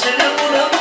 是能不能？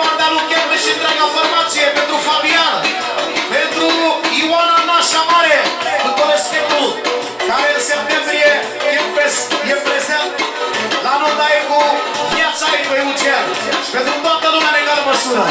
Partea lui Chiarme și întreaga formație, pentru Fabian, pentru Ioana Nașa Mare, cu tot respectul, care în septembrie e, pres, e prezent la Nodaie cu viața ei pe Eugen și pentru toată lumea în egală măsură.